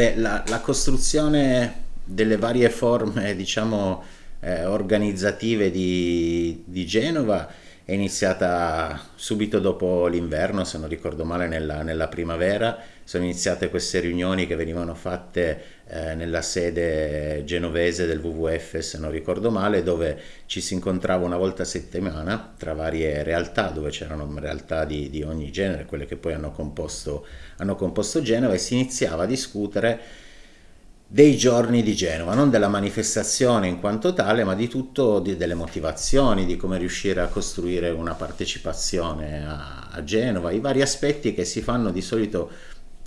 Beh, la, la costruzione delle varie forme, diciamo, eh, organizzative di, di Genova è iniziata subito dopo l'inverno, se non ricordo male, nella, nella, primavera. Sono iniziate queste riunioni che venivano fatte eh, nella sede genovese del WWF, se non ricordo male, dove ci si incontrava una volta a settimana tra varie realtà, dove c'erano realtà di, di, ogni genere, quelle che poi hanno composto, hanno composto Genova, e si iniziava a discutere dei giorni di Genova, non della manifestazione in quanto tale, ma di tutto, di, delle motivazioni, di come riuscire a costruire una partecipazione a, a, Genova, i vari aspetti che si fanno di solito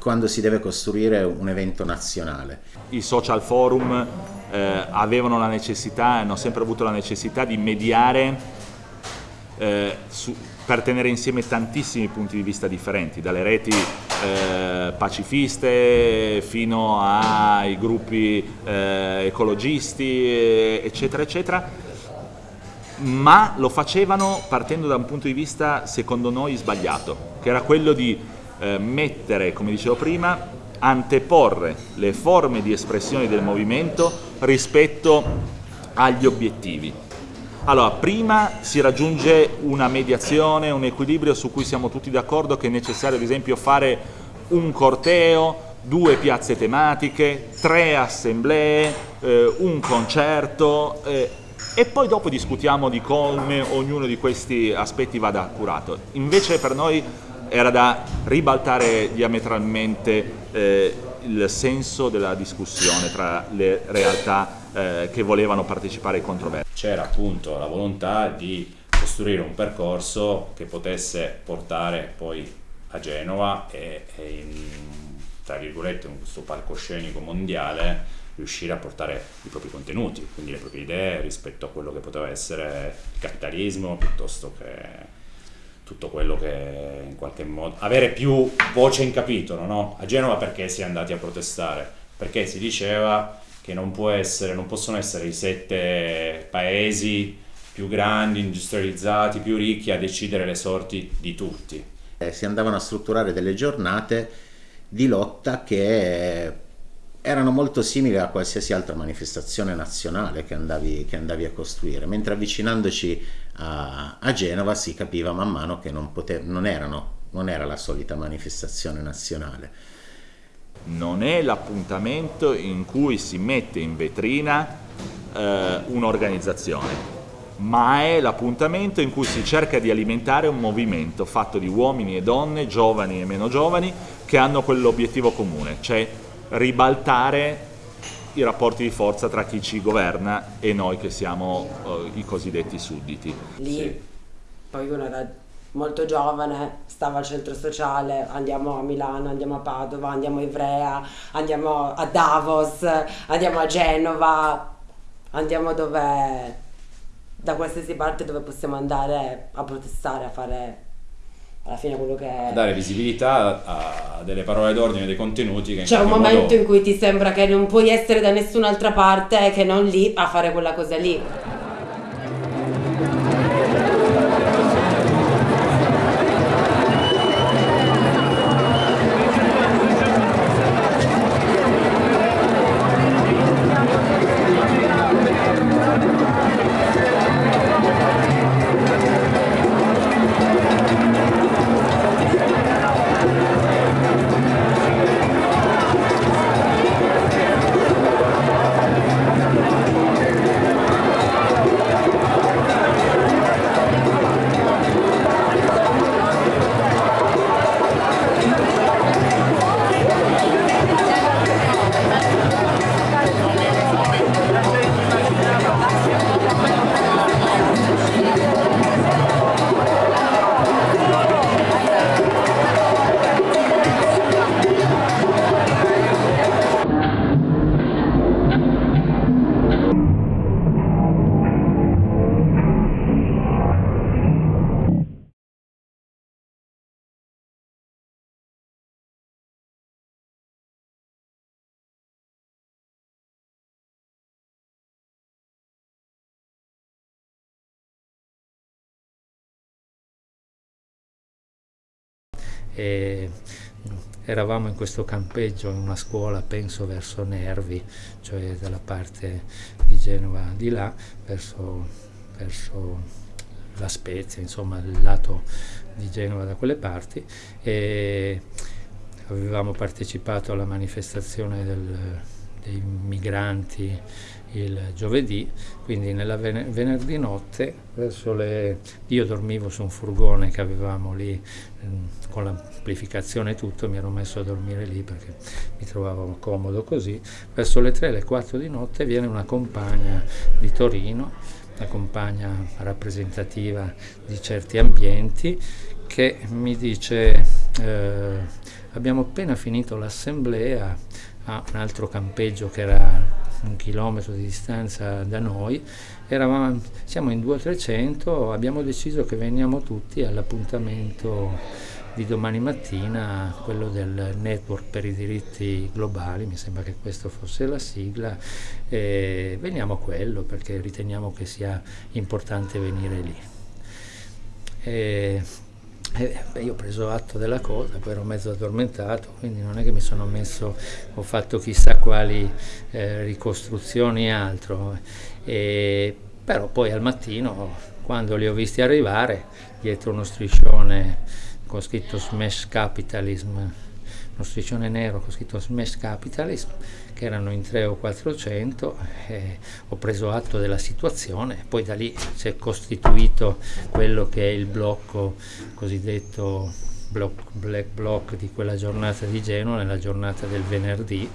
quando si deve costruire un evento nazionale. I social forum eh, avevano la necessità, hanno sempre avuto la necessità di mediare eh, su, per tenere insieme tantissimi punti di vista differenti, dalle reti eh, pacifiste fino ai gruppi eh, ecologisti, eccetera, eccetera, ma lo facevano partendo da un punto di vista, secondo noi, sbagliato, che era quello di eh, mettere, come dicevo prima, anteporre le forme di espressione del movimento rispetto agli obiettivi. Allora, prima si raggiunge una mediazione, un equilibrio su cui siamo tutti d'accordo che è necessario ad esempio fare un corteo, due piazze tematiche, tre assemblee, eh, un concerto eh, e poi dopo discutiamo di come ognuno di questi aspetti vada curato. Invece per noi era da ribaltare diametralmente eh, il senso della discussione tra le realtà eh, che volevano partecipare ai controversi. C'era appunto la volontà di costruire un percorso che potesse portare poi a Genova e, e in, tra virgolette in questo palcoscenico mondiale riuscire a portare i propri contenuti, quindi le proprie idee rispetto a quello che poteva essere il capitalismo piuttosto che tutto quello che in qualche modo avere più voce in capitolo no? a Genova perché si è andati a protestare perché si diceva che non, essere, non possono essere i sette paesi più grandi, industrializzati, più ricchi a decidere le sorti di tutti. Eh, si andavano a strutturare delle giornate di lotta che erano molto simili a qualsiasi altra manifestazione nazionale che andavi, che andavi a costruire, mentre avvicinandoci a, a, Genova si capiva man mano che non, potev, non, erano, non era la solita manifestazione nazionale. Non è l'appuntamento in cui si mette in vetrina eh, un'organizzazione, ma è l'appuntamento in cui si cerca di alimentare un movimento fatto di uomini e donne, giovani e meno giovani, che hanno quell'obiettivo comune, cioè ribaltare i rapporti di forza tra chi ci governa e noi che siamo eh, i cosiddetti sudditi. Lì sì. poi uno era molto giovane, stava al centro sociale, andiamo a Milano, andiamo a Padova, andiamo a Ivrea, andiamo a Davos, andiamo a Genova, andiamo dove, da qualsiasi parte dove possiamo andare a protestare, a fare alla fine quello che è... dare visibilità a, delle parole d'ordine, dei contenuti che c'è un momento modo... in cui ti sembra che non puoi essere da nessun'altra parte che non lì a fare quella cosa lì eravamo in questo campeggio in una scuola, penso verso Nervi, cioè dalla parte di Genova di là, verso, verso la Spezia, insomma il lato di Genova da quelle parti. E avevamo partecipato alla manifestazione del, dei migranti il giovedì, quindi nella ven venerdì notte, verso le... io dormivo su un furgone che avevamo lì ehm, con l'amplificazione e tutto, mi ero messo a dormire lì perché mi trovavo comodo così, verso le 3, le 4 di notte viene una compagna di Torino, una compagna rappresentativa di certi ambienti, che mi dice eh, abbiamo appena finito l'assemblea a un altro campeggio che era un chilometro di distanza da noi, Eravamo, siamo in 200-300, abbiamo deciso che veniamo tutti all'appuntamento di domani mattina, quello del Network per i diritti globali, mi sembra che questa fosse la sigla, e veniamo a quello perché riteniamo che sia importante venire lì. E eh, beh, io ho preso atto della cosa, poi ero mezzo addormentato, quindi non è che mi sono messo, ho fatto chissà quali eh, ricostruzioni e altro, però poi al mattino, quando li ho visti arrivare, dietro uno striscione con scritto Smash Capitalism, uno striscione nero con scritto Smash Capitalism, che erano in 3 o 400, eh, ho preso atto della situazione, poi da lì si è costituito quello che è il blocco cosiddetto block, black block di quella giornata di Genova, nella giornata del venerdì,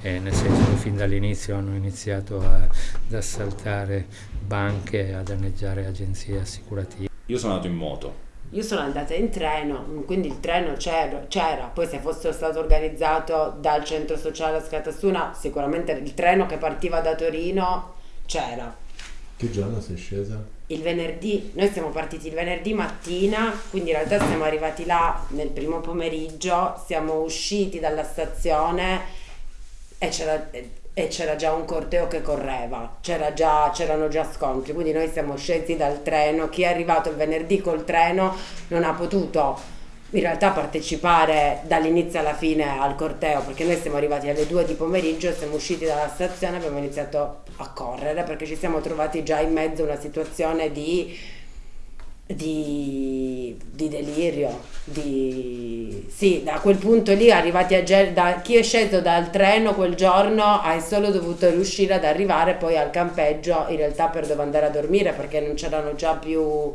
eh, nel senso che fin dall'inizio hanno iniziato a, ad assaltare banche, a danneggiare agenzie assicurative. Io sono andato in moto io sono andata in treno, quindi il treno c'era, poi se fosse stato organizzato dal centro sociale a Scatassuna, sicuramente il treno che partiva da Torino c'era. Che giorno sei scesa? Il venerdì, noi siamo partiti il venerdì mattina, quindi in realtà siamo arrivati là nel primo pomeriggio, siamo usciti dalla stazione e c'era e c'era già un corteo che correva, c'era già, c'erano già scontri, quindi noi siamo scesi dal treno, chi è arrivato il venerdì col treno non ha potuto in realtà partecipare dall'inizio alla fine al corteo perché noi siamo arrivati alle 2 di pomeriggio, siamo usciti dalla stazione abbiamo iniziato a correre perché ci siamo trovati già in mezzo a una situazione di di, di, delirio, di... sì, da quel punto lì arrivati a Gel, da chi è sceso dal treno quel giorno hai solo dovuto riuscire ad arrivare poi al campeggio in realtà per dove andare a dormire perché non c'erano già più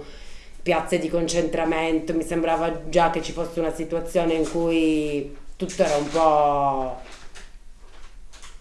piazze di concentramento, mi sembrava già che ci fosse una situazione in cui tutto era un po'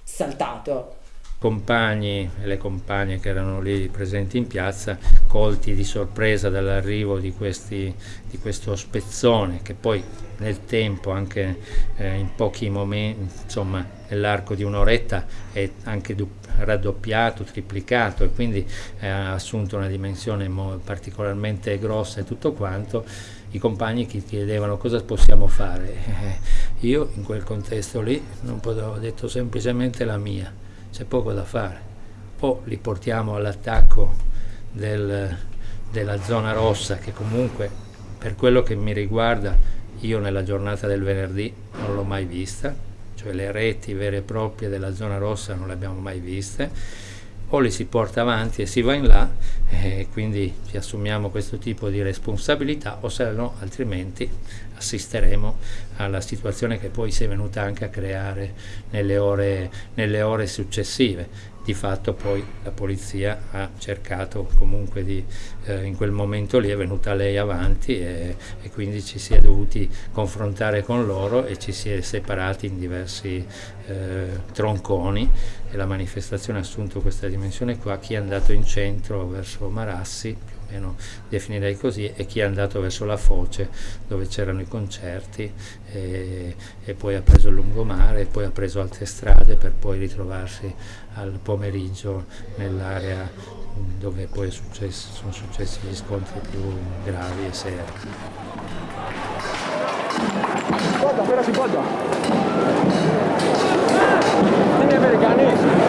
saltato compagni e le compagne che erano lì presenti in piazza, colti di sorpresa dall'arrivo di, di, questo spezzone che poi nel tempo, anche eh, in pochi momenti, insomma nell'arco di un'oretta è anche raddoppiato, triplicato e quindi eh, ha assunto una dimensione particolarmente grossa e tutto quanto, i compagni che chiedevano cosa possiamo fare. io in quel contesto lì non potevo, ho detto semplicemente la mia c'è poco da fare. O li portiamo all'attacco del, della zona rossa che comunque per quello che mi riguarda io nella giornata del venerdì non l'ho mai vista, cioè le reti vere e proprie della zona rossa non le abbiamo mai viste, o li si porta avanti e si va in là e quindi ci assumiamo questo tipo di responsabilità o se no altrimenti assisteremo alla situazione che poi si è venuta anche a creare nelle ore, nelle ore successive. Di fatto poi la polizia ha cercato comunque di, eh, in quel momento lì è venuta lei avanti e, e, quindi ci si è dovuti confrontare con loro e ci si è separati in diversi eh, tronconi e la manifestazione ha assunto questa dimensione qua, chi è andato in centro verso Marassi meno definirei così, e chi è andato verso la Foce dove c'erano i concerti e, e, poi ha preso il lungomare e poi ha preso altre strade per poi ritrovarsi al pomeriggio nell'area dove poi successo, sono successi gli scontri più gravi e seri. Guarda, quella si guarda! Gli americani!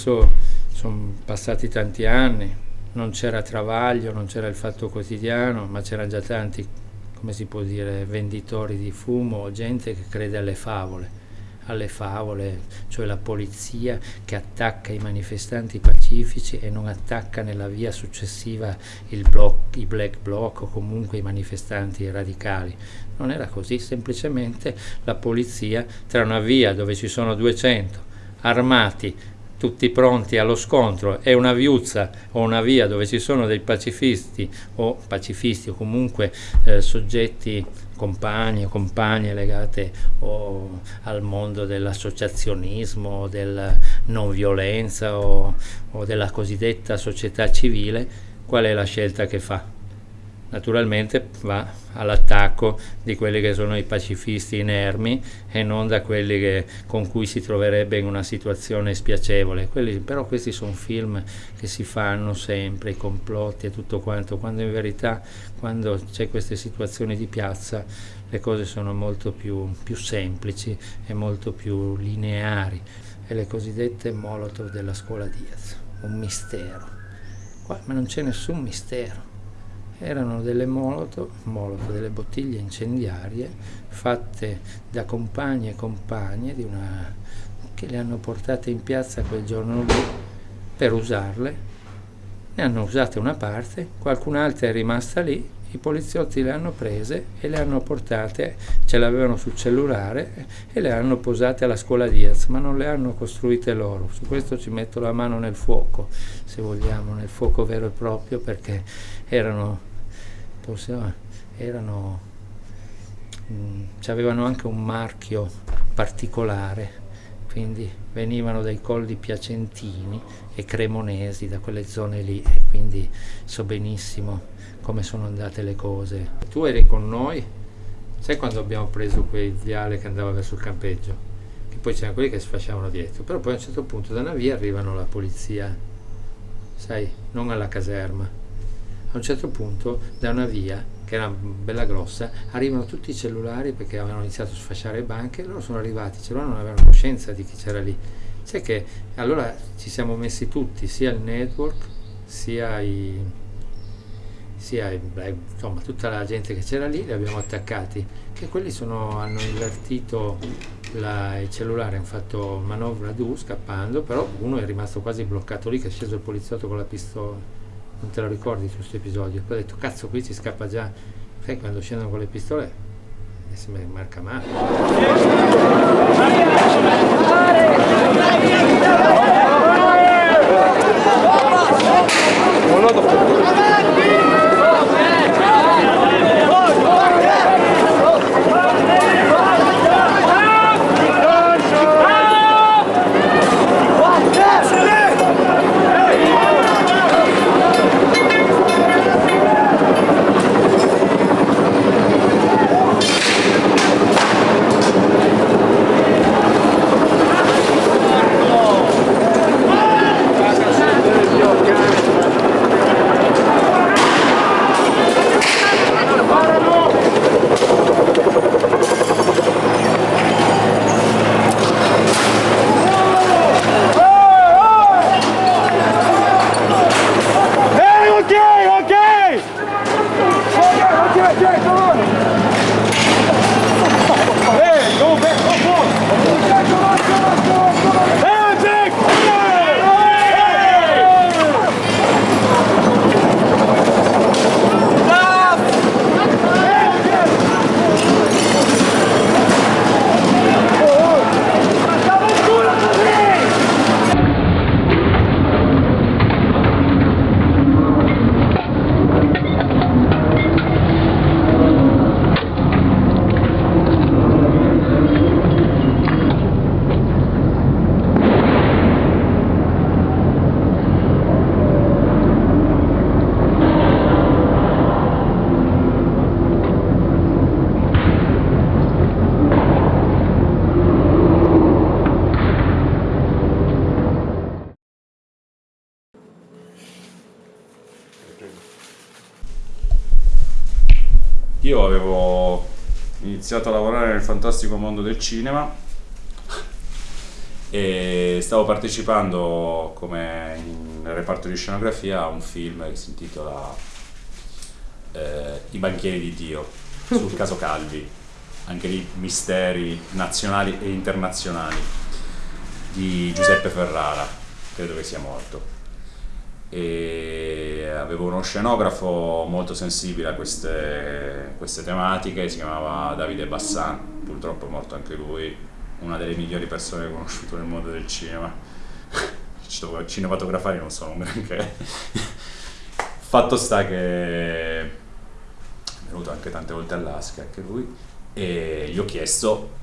Adesso sono passati tanti anni, non c'era Travaglio, non c'era il Fatto Quotidiano, ma c'erano già tanti, come si può dire, venditori di fumo, gente che crede alle favole alle favole, cioè la polizia che attacca i manifestanti pacifici e non attacca nella via successiva bloc, i black bloc o comunque i manifestanti radicali. Non era così, semplicemente la polizia tra una via dove ci sono 200 armati tutti pronti allo scontro e una viuzza o una via dove ci sono dei pacifisti o pacifisti o comunque eh, soggetti compagni o compagne legate o al mondo dell'associazionismo, della non violenza o, o della cosiddetta società civile, qual è la scelta che fa? Naturalmente va all'attacco di quelli che sono i pacifisti inermi e non da quelli che, con cui si troverebbe in una situazione spiacevole. Quelli, però questi sono film che si fanno sempre, i complotti e tutto quanto, quando in verità quando c'è queste situazioni di piazza le cose sono molto più, più semplici e molto più lineari. E le cosiddette Molotov della scuola Diaz, un mistero. Qua, ma non c'è nessun mistero erano delle molotov, molotov, delle bottiglie incendiarie fatte da compagni e compagne una, che le hanno portate in piazza quel giorno lì per usarle. Ne hanno usate una parte, qualcun'altra è rimasta lì, i poliziotti le hanno prese e le hanno portate, ce l'avevano sul cellulare e le hanno posate alla scuola Diaz, ma non le hanno costruite loro. Su questo ci metto la mano nel fuoco, se vogliamo, nel fuoco vero e proprio, perché erano possiamo, erano, mh, mm, avevano anche un marchio particolare, quindi venivano dai colli piacentini e cremonesi, da quelle zone lì, e quindi so benissimo come sono andate le cose. Tu eri con noi, sai quando abbiamo preso quel viale che andava verso il campeggio? Che poi c'erano quelli che si facevano dietro, però poi a un certo punto da una via arrivano la polizia, sai, non alla caserma, a un certo punto da una via che era bella grossa arrivano tutti i cellulari perché avevano iniziato a sfasciare banche loro sono arrivati, i cellulari non avevano coscienza di chi c'era lì. Sai che allora ci siamo messi tutti sia il network sia i sia insomma tutta la gente che c'era lì li abbiamo attaccati. Che quelli sono, hanno invertito la, il cellulare hanno fatto manovra du scappando però uno è rimasto quasi bloccato lì che è sceso il poliziotto con la pistola non te lo ricordi questo episodio? Poi ho detto cazzo qui si scappa già. Sai quando scendono con le pistole e si marca male fantastico mondo del cinema. E stavo partecipando come in reparto di scenografia a un film che si intitola eh, I banchieri di Dio sul caso Calvi, anche lì misteri nazionali e internazionali di Giuseppe Ferrara, credo che sia morto. E avevo uno scenografo molto sensibile a queste, queste tematiche, si chiamava Davide Bassan, purtroppo è morto anche lui, una delle migliori persone che ho conosciuto nel mondo del cinema. Cinematografari non sono un granché. Fatto sta che è venuto anche tante volte all'Asca, anche lui, e gli ho chiesto,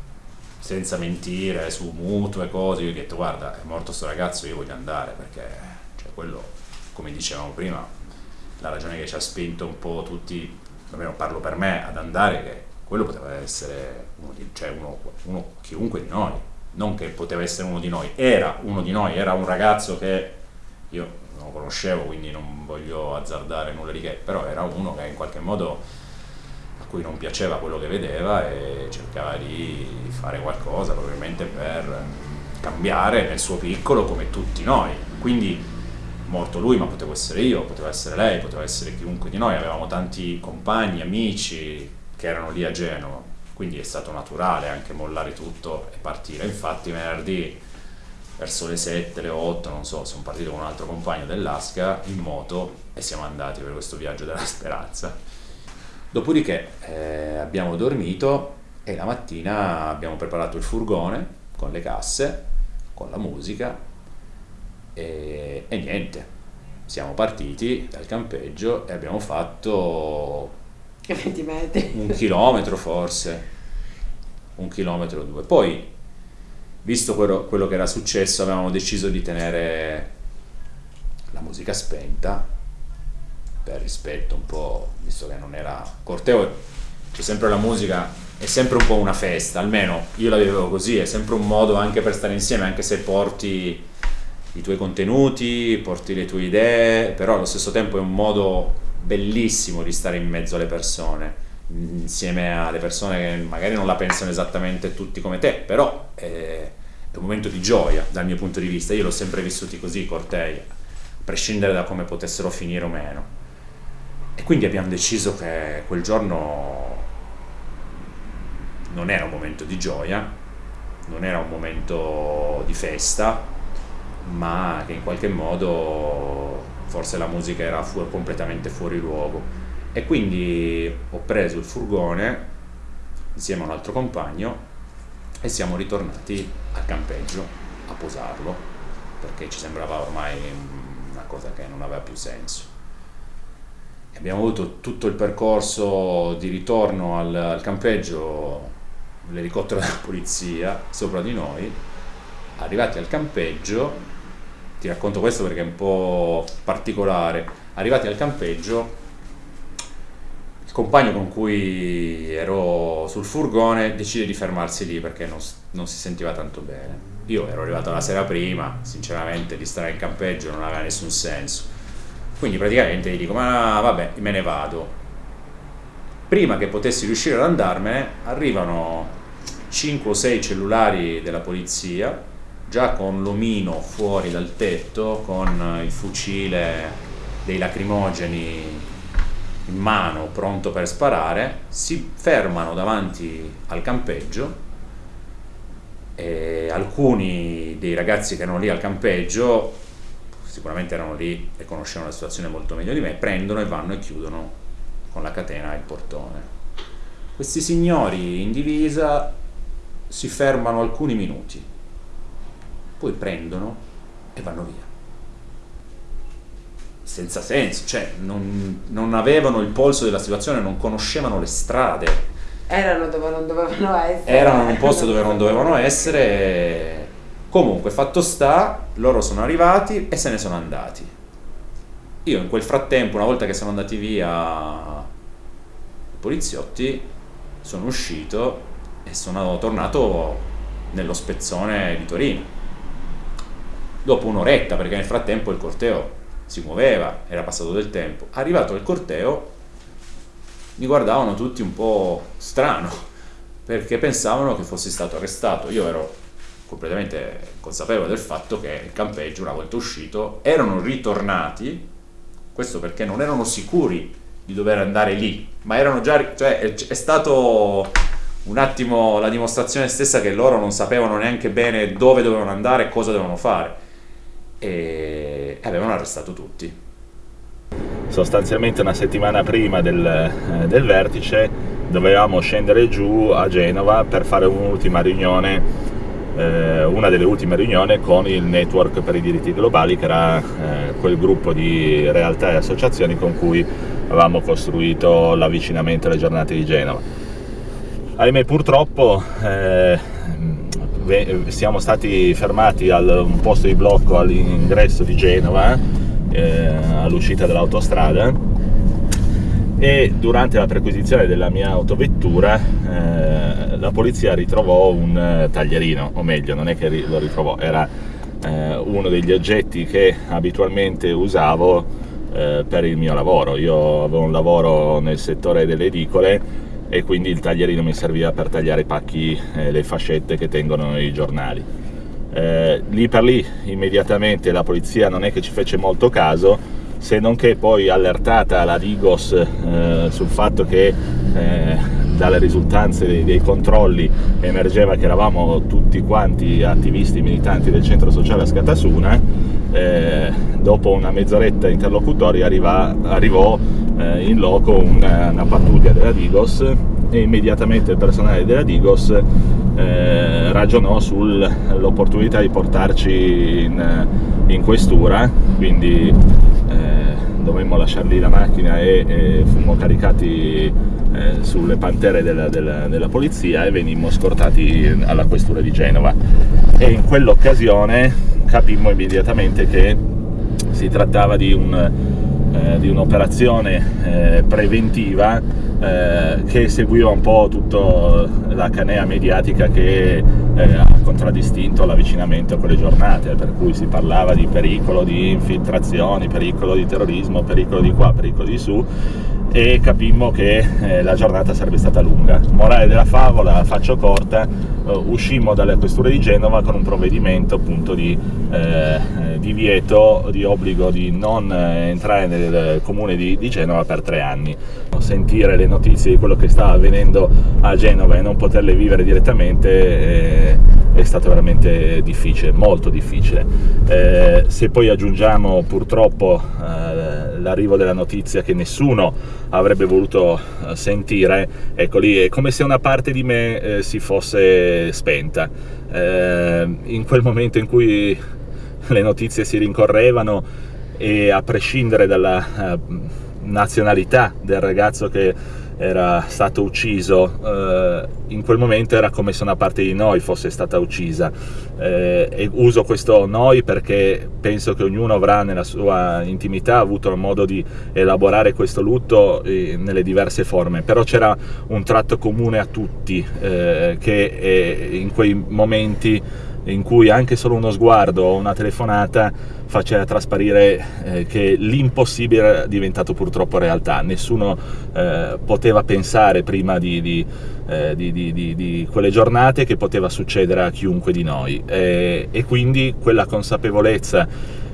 senza mentire, su mutuo e cose, gli ho detto guarda, è morto sto ragazzo, io voglio andare, perché cioè, quello, come dicevamo prima, la ragione che ci ha spinto un po' tutti, almeno parlo per me, ad andare, che quello poteva essere uno di, cioè uno, uno, chiunque di noi, non che poteva essere uno di noi, era uno di noi, era un ragazzo che io non conoscevo, quindi non voglio azzardare nulla di che, però era uno che in qualche modo a cui non piaceva quello che vedeva e cercava di fare qualcosa probabilmente per cambiare nel suo piccolo come tutti noi. Quindi morto lui, ma potevo essere io, poteva essere lei, poteva essere chiunque di noi, avevamo tanti compagni, amici, che erano lì a Genova, quindi è stato naturale anche mollare tutto e partire. Infatti venerdì verso le 7, le 8, non so, sono partito con un altro compagno dell'Asca in moto e siamo andati per questo viaggio della speranza. Dopodiché eh, abbiamo dormito e la mattina abbiamo preparato il furgone con le casse, con la musica e, e niente. Siamo partiti dal campeggio e abbiamo fatto 20 metri. Un chilometro forse, un chilometro o due. Poi, visto quello, quello che era successo, avevamo deciso di tenere la musica spenta per rispetto un po', visto che non era corteo, c'è sempre la musica, è sempre un po' una festa, almeno io la vivevo così, è sempre un modo anche per stare insieme, anche se porti i tuoi contenuti, porti le tue idee, però allo stesso tempo è un modo bellissimo di stare in mezzo alle persone, insieme alle persone che magari non la pensano esattamente tutti come te, però è, è un momento di gioia dal mio punto di vista. Io l'ho sempre vissuti così, i cortei, a prescindere da come potessero finire o meno. E quindi abbiamo deciso che quel giorno non era un momento di gioia, non era un momento di festa, ma che in qualche modo forse la musica era fu- completamente fuori luogo e quindi ho preso il furgone insieme a un altro compagno e siamo ritornati al campeggio a posarlo perché ci sembrava ormai una cosa che non aveva più senso. Abbiamo avuto tutto il percorso di ritorno al, al campeggio, l'elicottero della polizia sopra di noi, arrivati al campeggio ti racconto questo perché è un po' particolare. Arrivati al campeggio, il compagno con cui ero sul furgone decide di fermarsi lì perché non, non si sentiva tanto bene. Io ero arrivato la sera prima, sinceramente di stare in campeggio non aveva nessun senso. Quindi praticamente gli dico, ma vabbè, me ne vado. Prima che potessi riuscire ad andarmene, arrivano 5 o 6 cellulari della polizia già con l'omino fuori dal tetto, con il fucile dei lacrimogeni in mano pronto per sparare, si fermano davanti al campeggio e alcuni dei ragazzi che erano lì al campeggio, sicuramente erano lì e conoscevano la situazione molto meglio di me, prendono e vanno e chiudono con la catena il portone. Questi signori in divisa si fermano alcuni minuti poi prendono e vanno via. Senza senso, cioè non, non avevano il polso della situazione, non conoscevano le strade. Erano dove non dovevano essere. Erano in un posto dove non dovevano essere. Comunque, fatto sta, loro sono arrivati e se ne sono andati. Io in quel frattempo, una volta che sono andati via i poliziotti, sono uscito e sono tornato nello spezzone di Torino dopo un'oretta, perché nel frattempo il corteo si muoveva, era passato del tempo. Arrivato il corteo, mi guardavano tutti un po' strano, perché pensavano che fossi stato arrestato. Io ero completamente consapevole del fatto che il campeggio una volta uscito erano ritornati, questo perché non erano sicuri di dover andare lì, ma erano già, cioè è stato un attimo la dimostrazione stessa che loro non sapevano neanche bene dove dovevano andare e cosa dovevano fare e avevano arrestato tutti. Sostanzialmente una settimana prima del, eh, del vertice dovevamo scendere giù a Genova per fare un'ultima riunione, eh, una delle ultime riunioni con il Network per i diritti globali, che era eh, quel gruppo di realtà e associazioni con cui avevamo costruito l'avvicinamento alle giornate di Genova ahimè purtroppo eh, siamo stati fermati a un posto di blocco all'ingresso di Genova eh, all'uscita dell'autostrada e durante la perquisizione della mia autovettura eh, la polizia ritrovò un taglierino, o meglio non è che lo ritrovò, era eh, uno degli oggetti che abitualmente usavo eh, per il mio lavoro. Io avevo un lavoro nel settore delle edicole e quindi il taglierino mi serviva per tagliare i pacchi e le fascette che tengono i giornali. Eh, lì per lì immediatamente la polizia non è che ci fece molto caso, se non che poi allertata la Digos eh, sul fatto che eh, dalle risultanze dei, dei, controlli emergeva che eravamo tutti quanti attivisti militanti del centro sociale a Scatasuna, eh, dopo una mezz'oretta interlocutoria arriva, arrivò eh, in loco una, una, pattuglia della Digos e immediatamente il personale della Digos eh, ragionò sull'opportunità di portarci in, in questura, quindi eh, dovemmo lasciar lì la macchina e, e fummo caricati eh, sulle pantere della, della, della, polizia e venimmo scortati alla questura di Genova. E in quell'occasione capimmo immediatamente che si trattava di un eh, di un'operazione eh, preventiva eh, che seguiva un po' tutta la canea mediatica che eh, ha contraddistinto l'avvicinamento a quelle giornate, per cui si parlava di pericolo di infiltrazioni, pericolo di terrorismo, pericolo di qua, pericolo di su, e capimmo che eh, la giornata sarebbe stata lunga. Morale della favola, faccio corta, uscimmo dalle questure di Genova con un provvedimento appunto di eh, divieto, di obbligo di non eh, entrare nel comune di, di, Genova per tre anni. Sentire le notizie di quello che stava avvenendo a Genova e non poterle vivere direttamente eh, è stato veramente difficile, molto difficile. Eh, se poi aggiungiamo purtroppo l'arrivo della notizia che nessuno avrebbe voluto eh, sentire, ecco lì è come se una parte di me eh, si fosse spenta. Eh, in quel momento in cui le notizie si rincorrevano e a prescindere dalla uh, nazionalità del ragazzo che era stato ucciso, eh, in quel momento era come se una parte di noi fosse stata uccisa. Eh, e uso questo noi perché penso che ognuno avrà nella sua intimità avuto modo di elaborare questo lutto eh, nelle diverse forme, però c'era un tratto comune a tutti eh, che eh, in quei momenti in cui anche solo uno sguardo o una telefonata faceva trasparire eh, che l'impossibile era diventato purtroppo realtà. Nessuno eh, poteva pensare prima di, di, eh, di, di, quelle giornate che poteva succedere a chiunque di noi e, quindi quella consapevolezza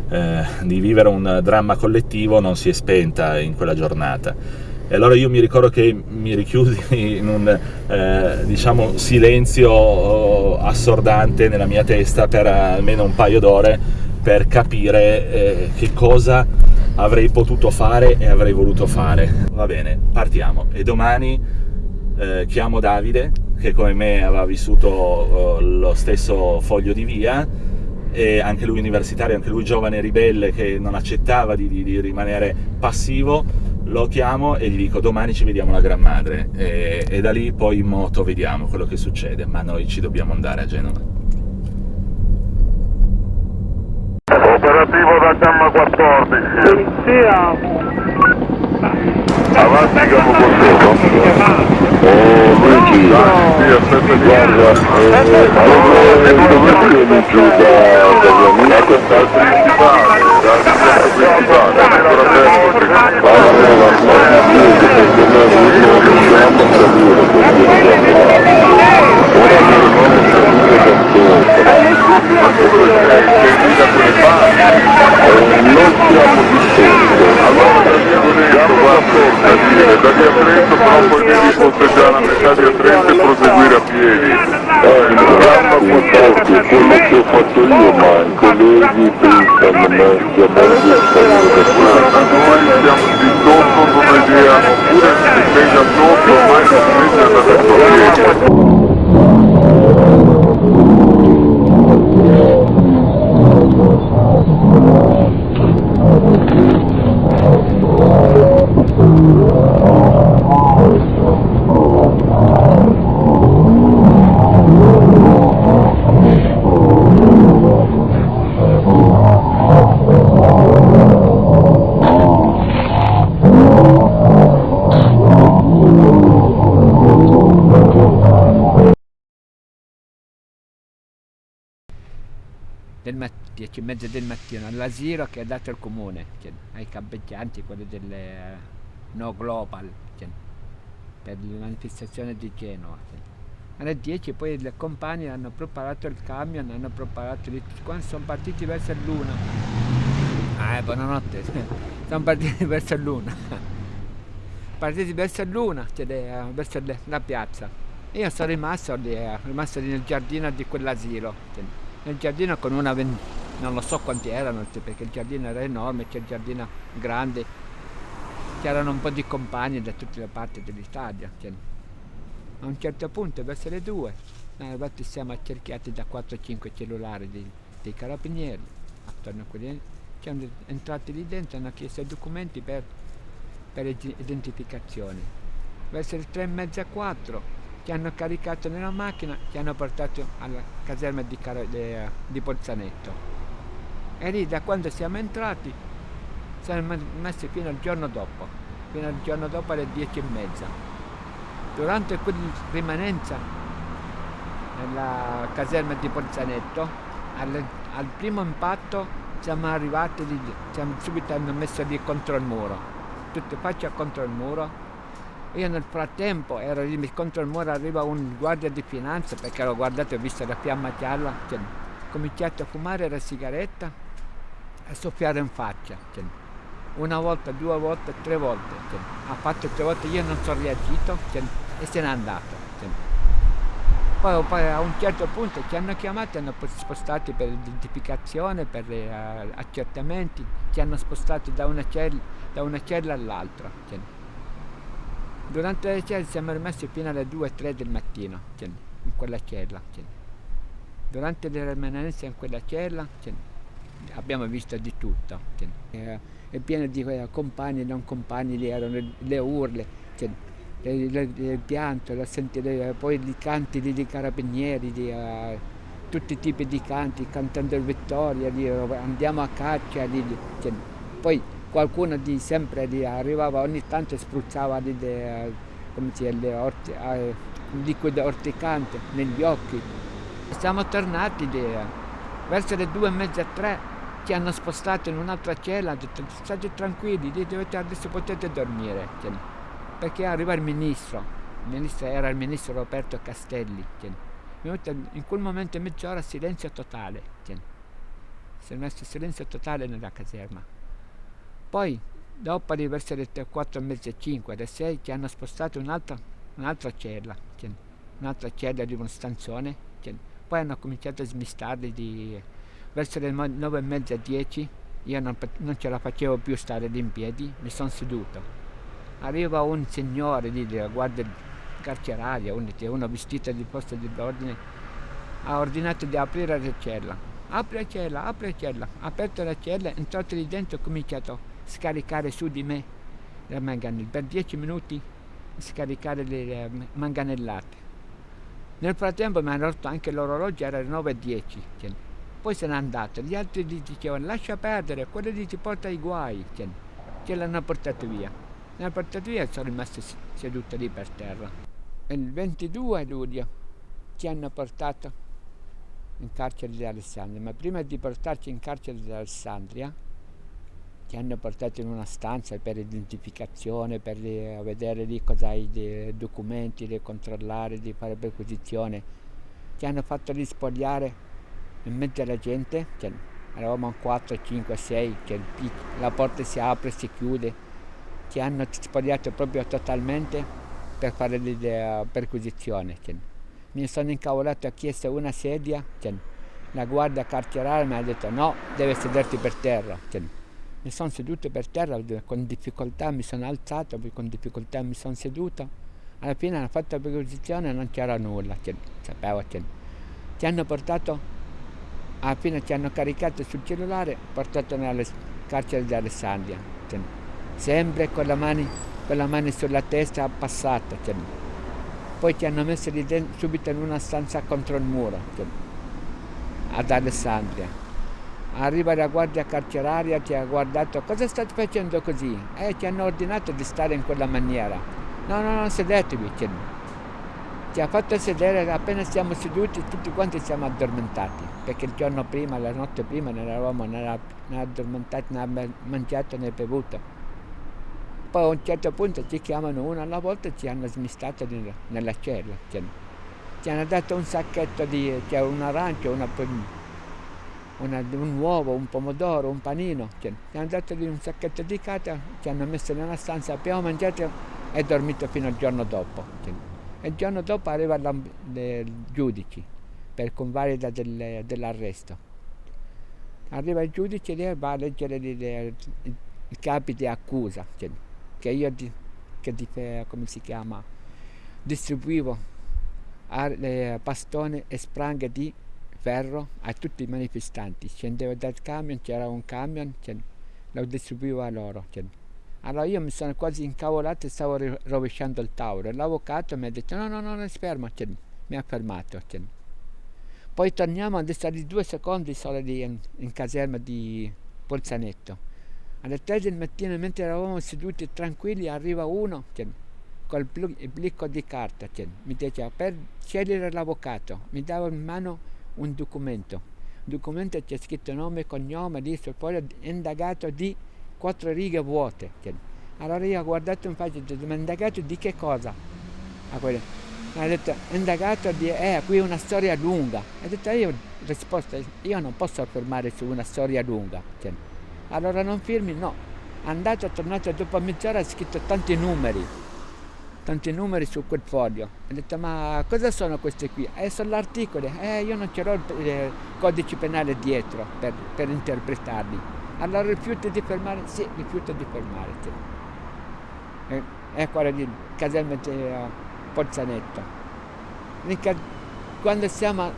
eh, di vivere un dramma collettivo non si è spenta in quella giornata. E allora io mi ricordo che mi richiusi in un eh, diciamo, silenzio assordante nella mia testa per almeno un paio d'ore per capire eh, che cosa avrei potuto fare e avrei voluto fare. Va bene, partiamo. E domani eh, chiamo Davide, che come me aveva vissuto eh, lo stesso foglio di via, e anche lui universitario, anche lui giovane ribelle che non accettava di, di, di rimanere passivo, lo chiamo e gli dico domani ci vediamo alla Gran Madre e, e, da lì poi in moto vediamo quello che succede, ma noi ci dobbiamo andare a Genova. Operativo da Gamma 14. Polizia. Avanti Gamma 14. Oh, Luigi. Sì, aspetta, guarda. Eh, dove vieni giù da, da principale, dal principale, ancora aperto. Ora da via Trento però poi devi posteggiare a metà via Trento e proseguire a piedi. Eh, il programma 14 è quello che ho fatto io, ma i colleghi pensano me che a me Noi siamo di sotto come idea, oppure si sveglia sotto, ormai si sveglia da detto 10 e mezza del mattino all'asilo che ha dato il comune cioè, ai campeggianti, quelli del eh, No Global cioè, per la manifestazione di Genova. cioè. Alle 10 poi le compagnie hanno preparato il camion, hanno preparato di quando sono partiti verso l'una. Ah, eh, buonanotte, sono partiti verso l'una. partiti verso l'una, cioè, verso la piazza. Io sono rimasto lì, eh, rimasto nel giardino di quell'asilo. nel giardino con una ven- non lo so quanti erano perché il giardino era enorme c'è il giardino grande c'erano un po' di compagni da tutte le parti dell'Italia a un certo punto verso le due arrivati siamo accerchiati da 4-5 cellulari di- dei carabinieri attorno a quelli siamo entrati lì dentro hanno chiesto i documenti per, per id- identificazione verso le tre e mezza 4 ci hanno caricato nella macchina, ci hanno portato alla caserma di, de- di Bolzanetto. E lì da quando siamo entrati siamo me- messi fino al giorno dopo, fino al giorno dopo alle dieci e mezza. Durante quella rimanenza nella caserma di Bolzanetto, al, al primo impatto siamo arrivati, lì, siamo subito hanno messo lì contro il muro, tutte faccia contro il muro. Io nel frattempo ero lì contro il muro, arriva un guardia di finanza perché l'ho guardato e ho visto la fiamma gialla, cioè, ho cominciato a fumare la sigaretta e soffiare in faccia. cioè. Una volta, due volte, tre volte. cioè. Ha fatto tre volte, io non sono reagito cioè, e se n'è andato. Poi, poi a un certo punto ci hanno chiamati, hanno poi spostati per l'identificazione, per gli accertamenti, ci hanno spostati da una cella, cella all'altra. Durante le celle siamo rimasti fino alle 2-3 del mattino in quella cella. Durante le rimanenze in quella cella abbiamo visto di tutto. cioè. Eh, È pieno di eh, compagni e non compagni, lì erano le, le urle, cioè, le- le- il pianto, la sentire, poi i canti dei carabinieri, di, eh, tutti i tipi di canti, cantando Vittoria, eh, andiamo a caccia, lì, cioè, poi qualcuno di sempre lì arrivava ogni tanto spruzzava le, eh, come si dice, orti- eh, un liquido orticante negli occhi. Siamo tornati eh, verso le due e mezza, tre, ci hanno spostato in un'altra cella, hanno detto state tranquilli, dovete, adesso potete dormire. cioè, perché arriva il ministro, il ministro era il ministro Roberto Castelli. venuto in quel momento mezz'ora silenzio totale. cioè, si è messo silenzio totale nella caserma. Poi, dopo di le 4 e mezza, 5, alle 6, ci hanno spostato un'altra, un'altra cella, un'altra cella di uno stanzone. poi hanno cominciato a smistarli di, verso le 9 e mezza, 10. Io non, non ce la facevo più stare lì in piedi, mi sono seduto. Arriva un signore lì della guardia carceraria, uno, vestito di posto dell'ordine, ha ordinato di aprire la cella. Apri la cella, apri la cella. Aperto la cella, entrato lì dentro e ha cominciato a scaricare su di me le manganelle. Per dieci minuti scaricare le manganellate. Nel frattempo mi hanno rotto anche l'orologio, era le 9.10. Poi se n'è andato. Gli altri gli dicevano lascia perdere, quello lì ti porta ai guai. Ce l'hanno portato via. L'hanno portato via e sono rimasto seduto lì per terra. Il 22 luglio ci hanno portato in carcere di Alessandria, ma prima di portarci in carcere di Alessandria ci hanno portato in una stanza per l'identificazione, per vedere lì cosa hai dei documenti, di controllare, di fare perquisizione. ci hanno fatto rispogliare in mezzo alla gente, cioè, eravamo 4, 5, 6, cioè, la porta si apre, si chiude, ci hanno spogliato proprio totalmente per fare la perquisizione. Cioè. Mi sono incavolato, ho chiesto una sedia, cioè, la guardia carceraria mi ha detto no, deve sederti per terra. Cioè, mi sono seduto per terra, con difficoltà mi sono alzato, con difficoltà mi sono seduto. Alla fine hanno fatto la perquisizione e non c'era nulla, cioè, sapevo. Cioè. Ci hanno portato, fine ci hanno caricato sul cellulare, portato nelle carcere di Alessandria. Cioè, sempre con la mano, con la mano sulla testa passata. Cioè. Poi ci hanno messo lì dentro, subito in una stanza contro il muro, cioè, ad Alessandria. Arriva la guardia carceraria, ci ha guardato, cosa state facendo così? Eh, ci hanno ordinato di stare in quella maniera. No, no, no, sedetevi. Cioè, ci ha fatto sedere, appena siamo seduti tutti quanti siamo addormentati, perché il giorno prima, la notte prima, non eravamo né, addormentati, né mangiato né bevuto. Poi a un certo punto ci chiamano uno alla volta e ci hanno smistato nella cella. Cioè, ci hanno dato un sacchetto di, cioè un arancio, una, una, un uovo, un pomodoro, un panino. Ci hanno dato un sacchetto di carta, ci hanno messo nella stanza, abbiamo mangiato e dormito fino al giorno dopo. Il giorno dopo arriva il giudice per convalida del, dell'arresto. Arriva il giudice e va a leggere i capi di accusa, cioè, che io di, che di, come si chiama, distribuivo a, bastone e spranghe di ferro a tutti i manifestanti. Scendevo dal camion, c'era un camion, cioè, lo distribuivo a loro. Cioè. Allora io mi sono quasi incavolato e stavo rovesciando il tavolo. L'avvocato mi ha detto no, no, no, non fermo, cioè, mi ha fermato. Poi torniamo ad stare due secondi solo lì in, in caserma di Polzanetto. Alle tre del mattino, mentre eravamo seduti tranquilli, arriva uno col blicco di carta. Mi diceva per scegliere l'avvocato, mi dava in mano un documento. Un documento c'è scritto nome, cognome, lista, poi indagato di quattro righe vuote. Allora io ho guardato in faccia e ho detto, ma indagato di che cosa? A quello. Mi ha detto, indagato di, eh, qui è una storia lunga. Ho detto, io ho risposto, io non posso affermare su una storia lunga. Allora non firmi? No. Andato, tornato dopo mezz'ora ha scritto tanti numeri, tanti numeri su quel foglio. Ho detto, ma cosa sono questi qui? Eh, sono gli articoli. Eh, io non ce l'ho il codice penale dietro per, per interpretarli. Allora rifiuto di fermare? Sì, rifiuto di fermare. Sì. E, è quello di caselma di uh, Pozzanetto. Quando siamo...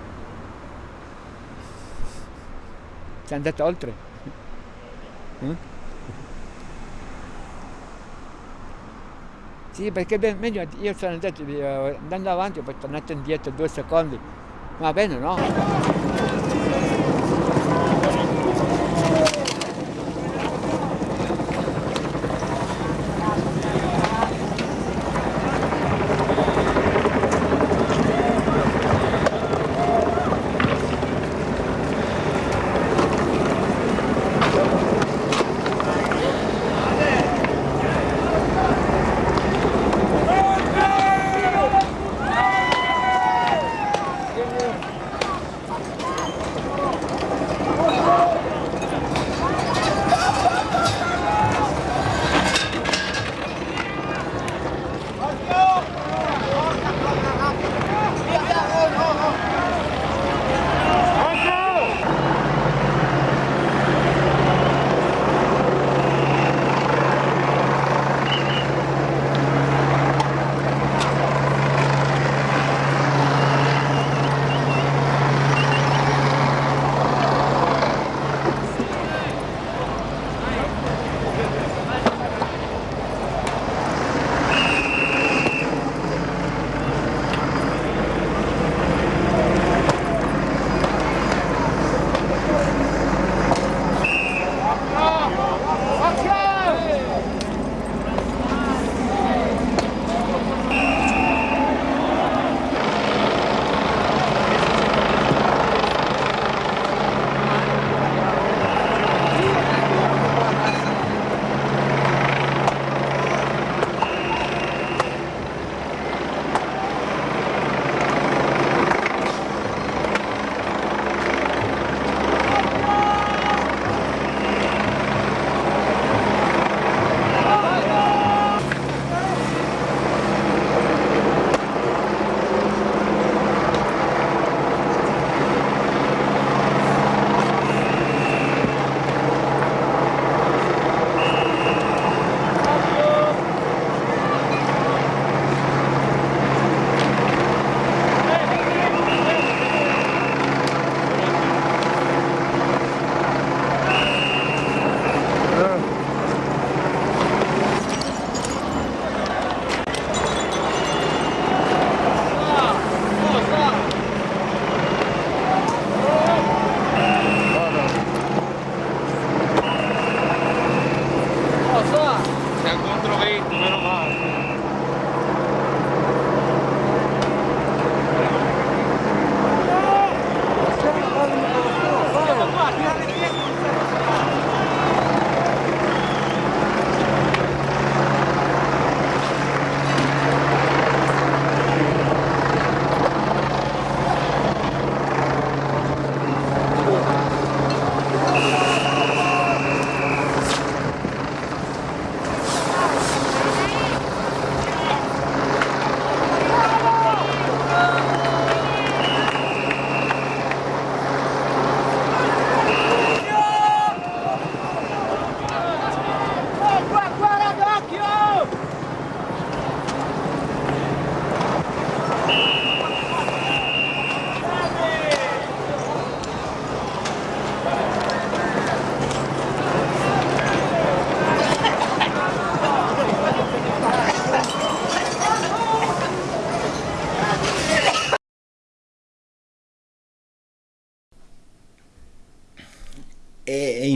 Siamo andati oltre? Eh? Sì, perché beh, meglio io sono andato andando avanti, poi tornato indietro due secondi. Va bene, no?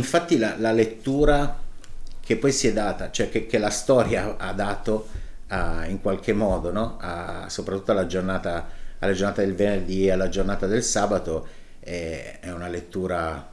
Infatti la, la, lettura che poi si è data, cioè che, che la storia ha dato a, in qualche modo, no? a, soprattutto alla giornata, alla giornata del venerdì e alla giornata del sabato, è, è una lettura,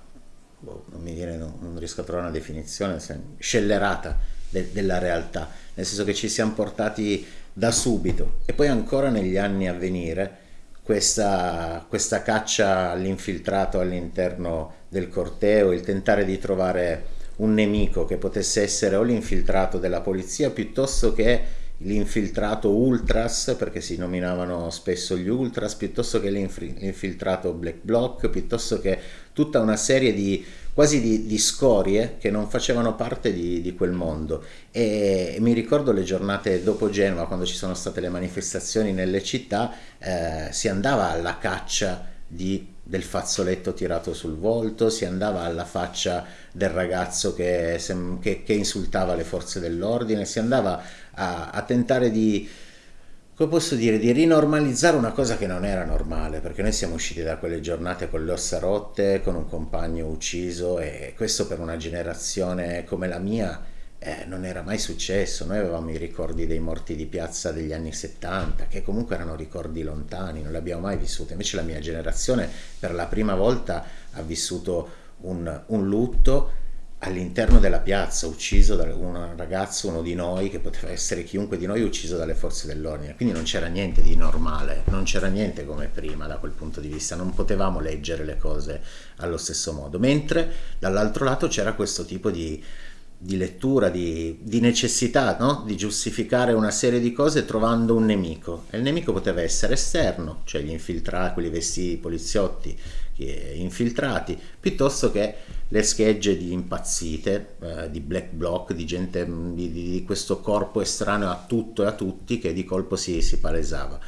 boh, non mi viene, non, non, riesco a trovare una definizione, scellerata de, della realtà, nel senso che ci siamo portati da subito e poi ancora negli anni a venire questa, questa caccia all'infiltrato all'interno del corteo, il tentare di trovare un nemico che potesse essere o l'infiltrato della polizia piuttosto che l'infiltrato ultras, perché si nominavano spesso gli ultras, piuttosto che l'infiltrato black bloc, piuttosto che tutta una serie di quasi di, di, scorie che non facevano parte di, di, quel mondo. E mi ricordo le giornate dopo Genova quando ci sono state le manifestazioni nelle città eh, si andava alla caccia di, del fazzoletto tirato sul volto si andava alla faccia del ragazzo che, che, che insultava le forze dell'ordine si andava a, a tentare di come posso dire, di rinormalizzare una cosa che non era normale, perché noi siamo usciti da quelle giornate con le ossa rotte, con un compagno ucciso e questo per una generazione come la mia eh, non era mai successo. Noi avevamo i ricordi dei morti di piazza degli anni 70, che comunque erano ricordi lontani, non li abbiamo mai vissuti. Invece la mia generazione per la prima volta ha vissuto un, un lutto all'interno della piazza, ucciso da un ragazzo, uno di noi, che poteva essere chiunque di noi, ucciso dalle forze dell'ordine. Quindi non c'era niente di normale, non c'era niente come prima da quel punto di vista, non potevamo leggere le cose allo stesso modo. Mentre dall'altro lato c'era questo tipo di, di lettura, di, di necessità no? di giustificare una serie di cose trovando un nemico. E il nemico poteva essere esterno, cioè gli infiltrati, quelli vestiti poliziotti infiltrati, piuttosto che le schegge di impazzite, eh, di black bloc, di gente, di, di, questo corpo estraneo a tutto e a tutti che di colpo si, si palesava.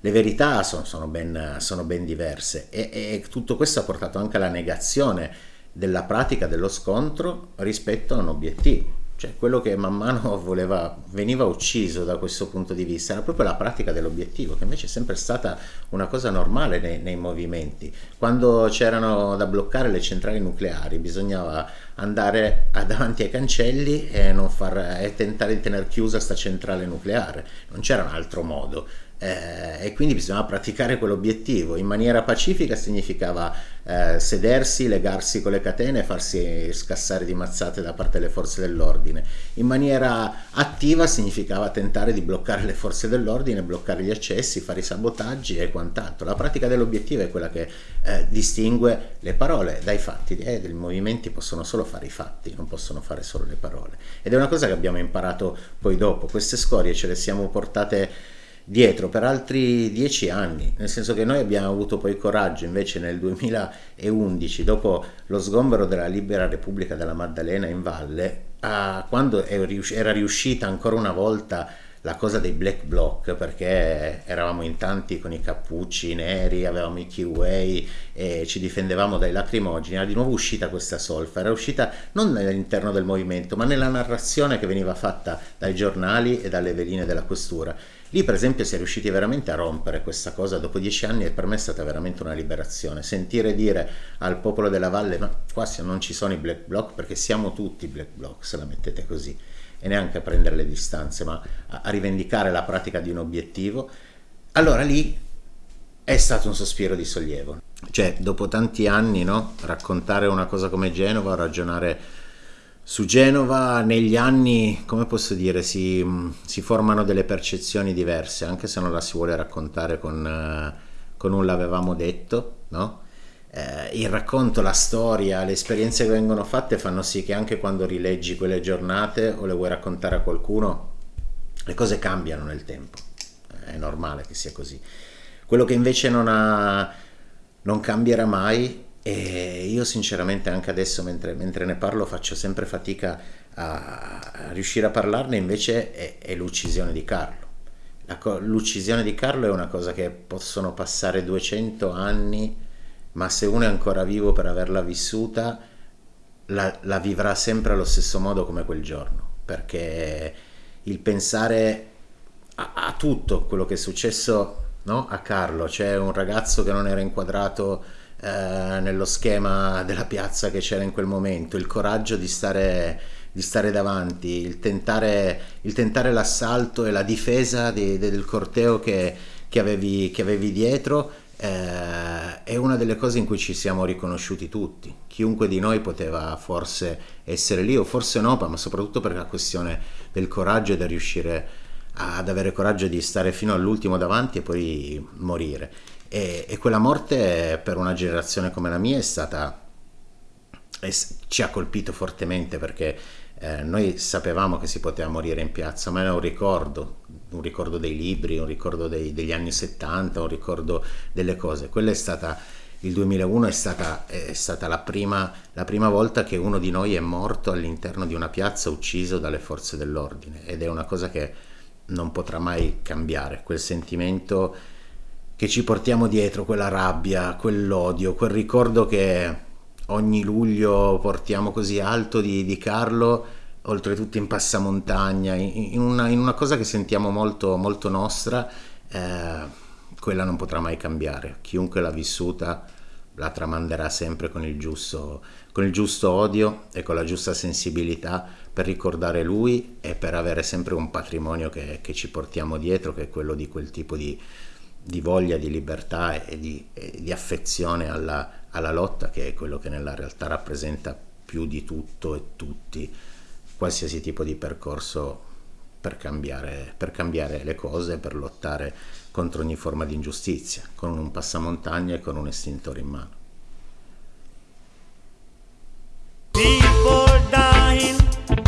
Le verità sono, sono, ben, sono ben, diverse e, e tutto questo ha portato anche alla negazione della pratica dello scontro rispetto a un obiettivo cioè quello che man mano voleva, veniva ucciso da questo punto di vista era proprio la pratica dell'obiettivo, che invece è sempre stata una cosa normale nei, nei movimenti. Quando c'erano da bloccare le centrali nucleari bisognava andare davanti ai cancelli e, far, e tentare di tenere chiusa questa centrale nucleare, non c'era un altro modo eh, e quindi bisognava praticare quell'obiettivo. In maniera pacifica significava eh, sedersi, legarsi con le catene e farsi scassare di mazzate da parte delle forze dell'ordine. In maniera attiva significava tentare di bloccare le forze dell'ordine, bloccare gli accessi, fare i sabotaggi e quant'altro. La pratica dell'obiettivo è quella che eh, distingue le parole dai fatti. Eh, I movimenti possono solo fare i fatti, non possono fare solo le parole. Ed è una cosa che abbiamo imparato poi dopo. Queste scorie ce le siamo portate dietro per altri dieci anni, nel senso che noi abbiamo avuto poi coraggio invece nel 2011, dopo lo sgombero della Libera Repubblica della Maddalena in valle, a, quando era riuscita ancora una volta la cosa dei black bloc perché eravamo in tanti con i cappucci neri, avevamo i keyway e ci difendevamo dai lacrimogeni, era di nuovo uscita questa solfa, era uscita non all'interno del movimento ma nella narrazione che veniva fatta dai giornali e dalle veline della questura Lì per esempio si è riusciti veramente a rompere questa cosa dopo dieci anni e per me è stata veramente una liberazione. Sentire dire al popolo della valle ma qua non ci sono i black bloc perché siamo tutti black bloc se la mettete così e neanche a prendere le distanze ma a, rivendicare la pratica di un obiettivo, allora lì è stato un sospiro di sollievo. Cioè dopo tanti anni no, raccontare una cosa come Genova, ragionare su Genova negli anni, come posso dire, si, si, formano delle percezioni diverse, anche se non la si vuole raccontare con, eh, con un l'avevamo detto, no? eh, il racconto, la storia, le esperienze che vengono fatte fanno sì che anche quando rileggi quelle giornate o le vuoi raccontare a qualcuno, le cose cambiano nel tempo, è normale che sia così. Quello che invece non, ha, non cambierà mai e io sinceramente anche adesso mentre, mentre ne parlo faccio sempre fatica a, a riuscire a parlarne, invece è, è l'uccisione di Carlo. l'uccisione di Carlo è una cosa che possono passare 200 anni, ma se uno è ancora vivo per averla vissuta, la, la vivrà sempre allo stesso modo come quel giorno, perché il pensare a, a tutto quello che è successo no? a Carlo, c'è un ragazzo che non era inquadrato eh, nello schema della piazza che c'era in quel momento, il coraggio di stare, di stare davanti, il tentare, il tentare, l'assalto e la difesa di, del corteo che, che, avevi, che avevi dietro eh, è una delle cose in cui ci siamo riconosciuti tutti. Chiunque di noi poteva forse essere lì o forse no, ma soprattutto per la questione del coraggio e del riuscire ad avere coraggio di stare fino all'ultimo davanti e poi morire. E, e quella morte per una generazione come la mia è stata ci ha colpito fortemente perché eh, noi sapevamo che si poteva morire in piazza, ma era un ricordo, un ricordo dei libri, un ricordo dei, degli anni 70, un ricordo delle cose. Quella è stata, il 2001 è stata, è stata la, prima, la prima volta che uno di noi è morto all'interno di una piazza ucciso dalle forze dell'ordine ed è una cosa che non potrà mai cambiare, quel sentimento che ci portiamo dietro, quella rabbia, quell'odio, quel ricordo che ogni luglio portiamo così alto di, di Carlo, oltretutto in passamontagna, in una, in una, cosa che sentiamo molto, molto nostra, eh, quella non potrà mai cambiare. Chiunque l'ha vissuta la tramanderà sempre con il giusto, con il giusto odio e con la giusta sensibilità per ricordare lui e per avere sempre un patrimonio che, che ci portiamo dietro, che è quello di quel tipo di, di voglia di libertà e di, e di affezione alla, alla, lotta, che è quello che nella realtà rappresenta più di tutto e tutti qualsiasi tipo di percorso per cambiare, per cambiare le cose, per lottare contro ogni forma di ingiustizia, con un passamontagna e con un estintore in mano. People dying,